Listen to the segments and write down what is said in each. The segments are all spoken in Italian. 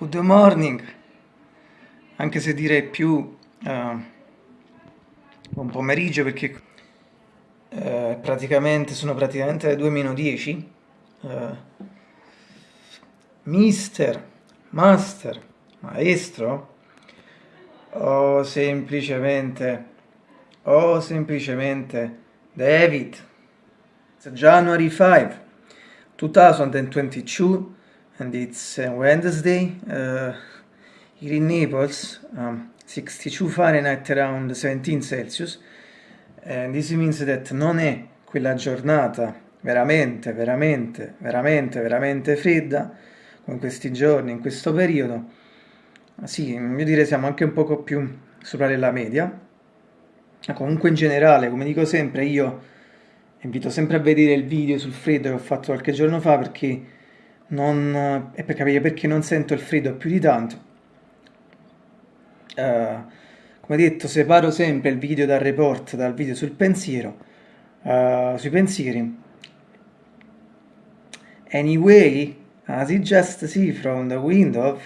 Good morning, anche se direi più uh, buon pomeriggio perché uh, praticamente sono praticamente le 2 meno 10. Uh, mister, master, maestro o semplicemente o semplicemente David. January 5, 2022 and it's uh, Wednesday uh, here in Naples, um, 62 Fahrenheit around 17 Celsius. And this means that non è quella giornata veramente, veramente, veramente, veramente fredda come questi giorni, in questo periodo. Sì, io direi siamo anche un poco più sopra della media. Comunque in generale, come dico sempre, io invito sempre a vedere il video sul freddo che ho fatto qualche giorno fa perché non, e per capire perché non sento il freddo più di tanto. Uh, come detto, separo sempre il video dal report dal video sul pensiero, uh, sui pensieri. Anyway, as you just see from the window,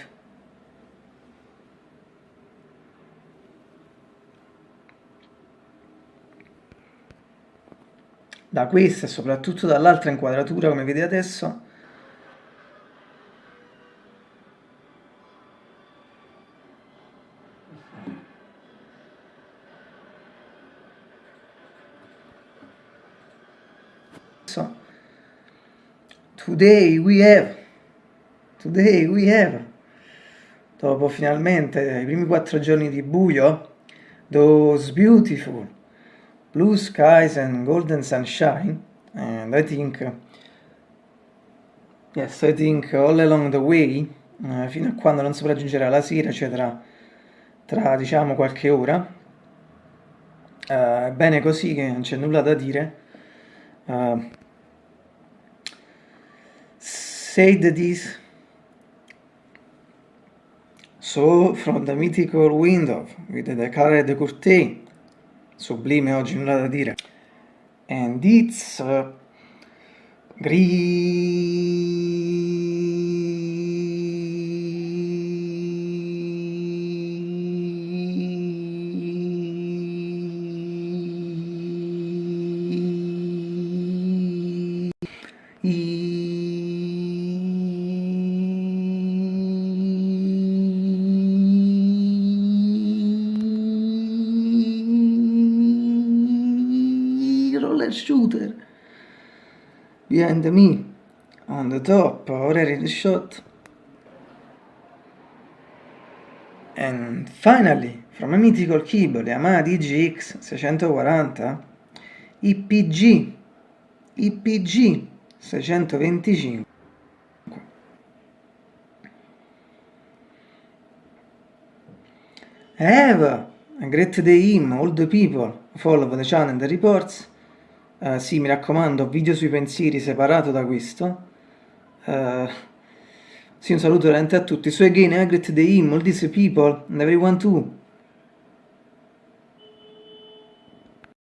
da questa e soprattutto dall'altra inquadratura come vedete adesso So, today we have, today we have, dopo finalmente i primi quattro giorni di buio, those beautiful blue skies and golden sunshine, and I think, yes, I think all along the way, uh, fino a quando non si raggiungerà la sera, cioè tra, tra diciamo qualche ora, uh, è bene così che non c'è nulla da dire, uh, said this so from the mythical window with the colored curtain sublime oggi nulla da dire. And it's uh, roller shooter. Behind me on the top already the shot. And finally from a mythical keyboard Yamaha DGX 640 IPG IPG 625 Eva, a great day all the people follow the channel and the reports Uh, sì, mi raccomando, video sui pensieri separato da questo. Uh, sì, un saluto veramente a tutti. So again, I greet the him, all these people, and everyone too.